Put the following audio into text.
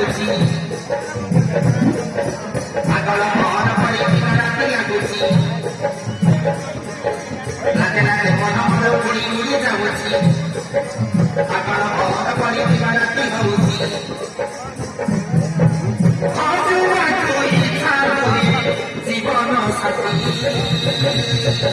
লাগুছি আগল পহর পড়ি দিনরাতি লাগুছি লাগে লাগে মন মন উড়ি উড়ি যাଉଛି আগল পহর পড়ি দিনরাতি হଉଛି জীবন সাথী।